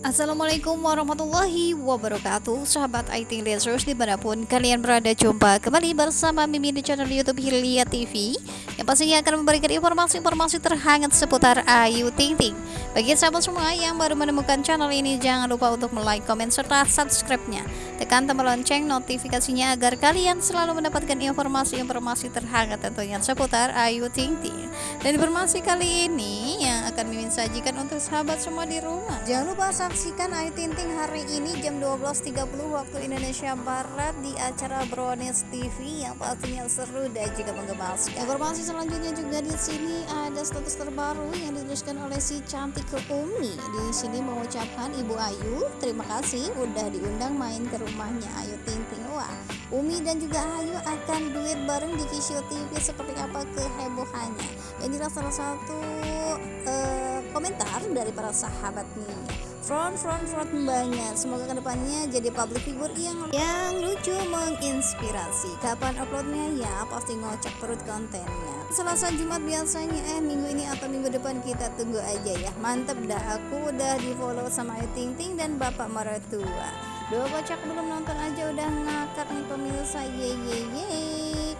Assalamualaikum warahmatullahi wabarakatuh. Sahabat IT Lasers di mana pun kalian berada Jumpa kembali bersama Mimin di channel Youtube Hilya TV Yang pastinya akan memberikan informasi-informasi terhangat seputar Ayu Ting Ting. Bagi sahabat semua yang baru menemukan channel ini Jangan lupa untuk like, komen, serta subscribe-nya. Tekan tombol lonceng notifikasinya agar kalian selalu mendapatkan informasi-informasi terhangat tentunya seputar Ayu Ting Ting. Dan informasi kali ini yang akan Mimin sajikan untuk sahabat semua di rumah. Jangan lupa saksikan Ayu Ting Ting hari ini jam 12.30 waktu Indonesia Barat di acara Brownies TV yang pastinya seru dan juga menggemaskan. Informasi selanjutnya juga di sini ada status terbaru yang dituliskan oleh si cantik ke Umi. Di sini mengucapkan Ibu Ayu, terima kasih udah diundang main ke rumahnya Ayu Ting Ting. Wah, Umi dan juga Ayu akan duit bareng di Kisio TV seperti apa kehebohannya. Jelas salah satu uh, komentar dari para sahabat nih front front front banget. Semoga ke depannya jadi public figure yang yang lucu menginspirasi. Kapan uploadnya? Ya pasti ngocok perut kontennya. Selasa Jumat biasanya eh minggu ini atau minggu depan kita tunggu aja ya. Mantep dah aku udah di follow sama Ayu Ting Ting dan bapak maratua dua kocak belum nonton aja udah ngakak nih pemirsa. Ye ye ye.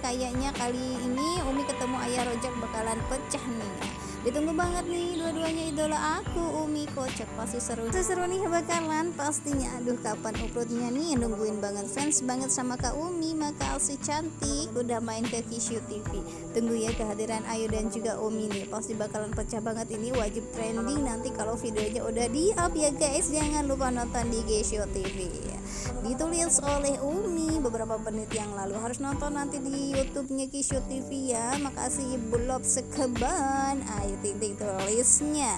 Kayaknya kali ini Umi ketemu ayah rojak bakalan pecah nih ditunggu banget nih dua-duanya idola aku Umi kocak pasti seru. Seru nih bakalan pastinya. Aduh kapan uploadnya nih? Nungguin banget fans banget sama Kak Umi maka si cantik. Udah main ke Kishu TV tunggu ya kehadiran Ayu dan juga Umi nih. Pasti bakalan pecah banget ini wajib trending nanti kalau videonya udah di up ya guys. Jangan lupa nonton di Kishu TV ditulis oleh Umi beberapa menit yang lalu. Harus nonton nanti di YouTube-nya Kishu TV ya. Makasih Bulop sekeban. Ayu Ayu Ting Ting tulisnya.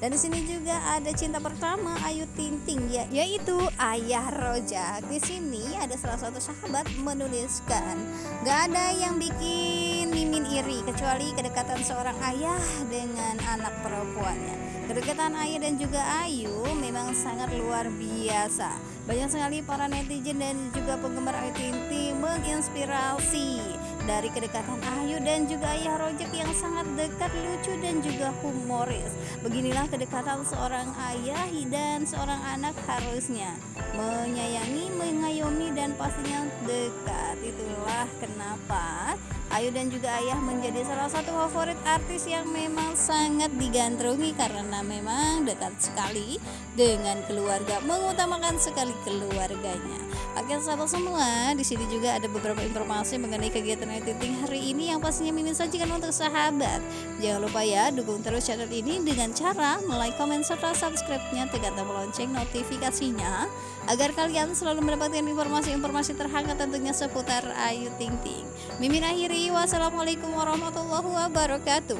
Dan di sini juga ada cinta pertama Ayu Ting Ting ya yaitu Ayah Rojak di sini ada salah satu sahabat menuliskan gak ada yang bikin mimin iri kecuali kedekatan seorang ayah dengan anak perempuannya. Kedekatan ayah dan juga Ayu memang sangat luar biasa banyak sekali para netizen dan juga penggemar Ayu Ting Ting menginspirasi dari kedekatan Ayu dan juga Ayah Rojak yang sangat dekat, lucu dan juga humoris. Beginilah kedekatan seorang ayah dan seorang anak harusnya menyayangi, mengayomi dan pastinya dekat. Itulah kenapa Ayu dan juga Ayah menjadi salah satu favorit artis yang memang sangat digandrungi karena memang dekat sekali dengan keluarga, mengutamakan sekali keluarganya. Oke sahabat semua, di sini juga ada beberapa informasi mengenai kegiatan Ayu Ting hari ini yang pastinya mimin sajikan untuk sahabat. Jangan lupa ya dukung terus channel ini dengan cara like, comment, serta subscribe-nya tekan tombol lonceng notifikasinya agar kalian selalu mendapatkan informasi-informasi terhangat tentunya seputar Ayu Ting Ting. Mimin akhiri Wassalamualaikum warahmatullahi wabarakatuh.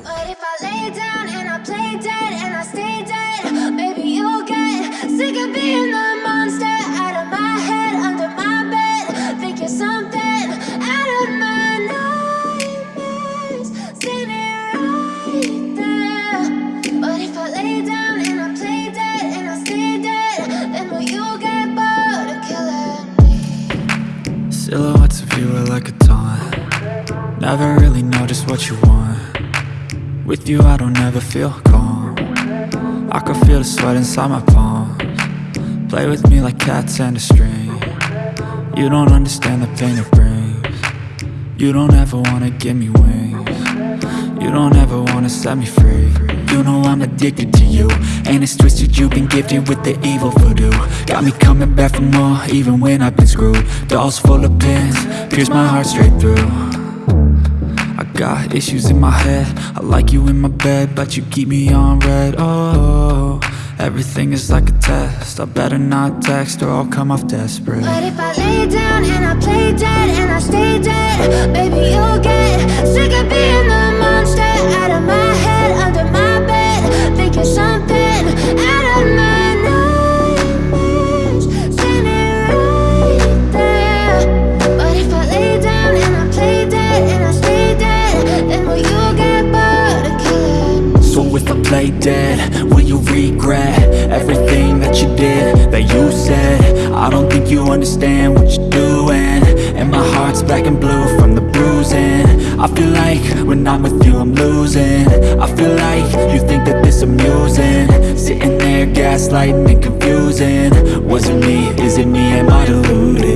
Never really know just what you want. With you I don't ever feel calm. I can feel the sweat inside my palms. Play with me like cats and a string. You don't understand the pain it brings. You don't ever wanna give me wings. You don't ever wanna set me free. You know I'm addicted to you And it's twisted. You've been gifted with the evil voodoo. Got me coming back for more even when I've been screwed. Dolls full of pins, pierce my heart straight through Got issues in my head. I like you in my bed But you keep me on red. Oh, everything is like a test. I better not text Or I'll come off desperate. But if I lay down and I play dead And I stay dead Baby, you'll get sick of being the monster Out of my regret everything that you did, that you said I don't think you understand what you're doing And my heart's black and blue from the bruising I feel like when I'm with you I'm losing I feel like you think that this amusing Sitting there gaslighting and confusing Was it me? Is it me? Am I deluded?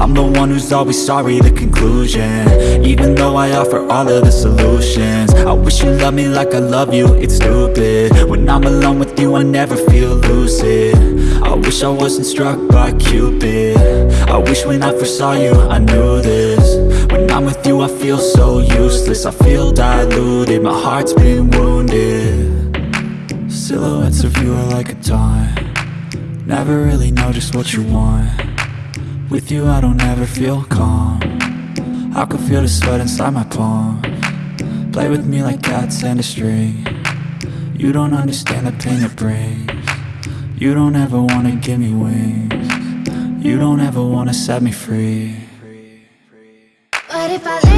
I'm the one who's always sorry, the conclusion. Even though I offer all of the solutions. I wish you loved me like I love you, it's stupid. When I'm alone with you, I never feel lucid. I wish I wasn't struck by Cupid. I wish when I first saw you, I knew this. When I'm with you, I feel so useless. I feel diluted, my heart's been wounded. Silhouettes of you are like a taunt. Never really know just what you want with you I don't ever feel calm. I can feel the sweat inside my palm. Play with me like cats and a string. You don't understand the pain it brings. You don't ever wanna give me wings. You don't ever wanna set me free. But if I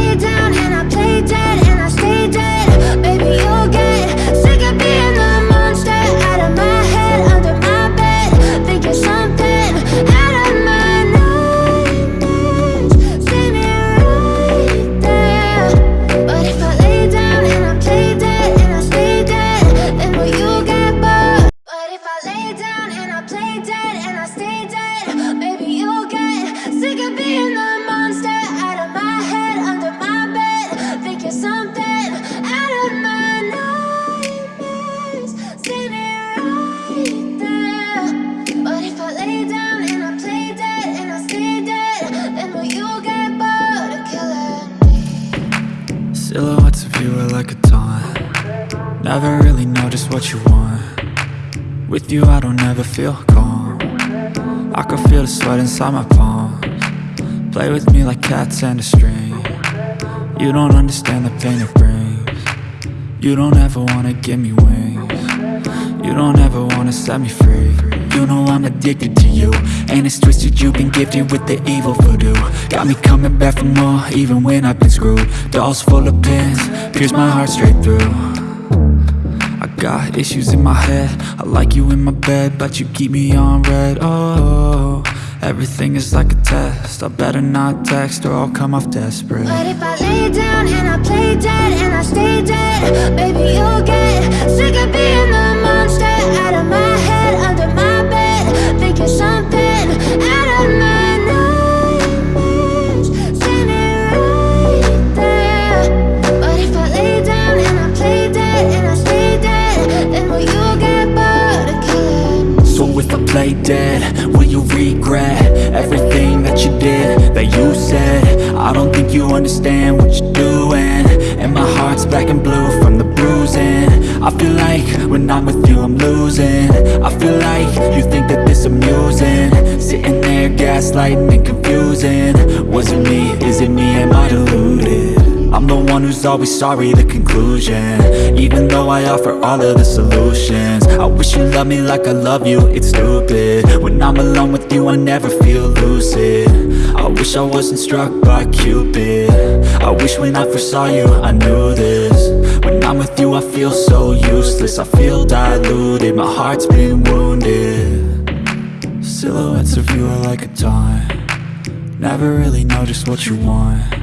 Silhouettes of you are like a taunt. Never really know just what you want. With you I don't ever feel calm. I can feel the sweat inside my palms. Play with me like cats and a string You don't understand the pain it brings. You don't ever wanna give me wings. You don't ever wanna set me free. You know I'm addicted to you And it's twisted you've been gifted with the evil voodoo. Got me coming back for more even when I've been screwed. Dolls full of pins, pierce my heart straight through. I got issues in my head. I like you in my bed But you keep me on red. Oh, everything is like a test. I better not text or I'll come off desperate. But if I lay down and I play dead and I stay dead Baby, you'll get sick of being the monster. Out of my regret Everything that you did, that you said. I don't think you understand what you're doing. And my heart's black and blue from the bruising. I feel like when I'm with you I'm losing. I feel like you think that this amusing. Sitting there gaslighting and confusing. Was it me, is it me, am I deluded? I'm the one who's always sorry, the conclusion. Even though I offer all of the solutions. I wish you loved me like I love you, it's stupid. When I'm alone with you, I never feel lucid. I wish I wasn't struck by Cupid. I wish when I first saw you, I knew this. When I'm with you, I feel so useless. I feel diluted, my heart's been wounded. Silhouettes of you are like a taunt. Never really know just what you want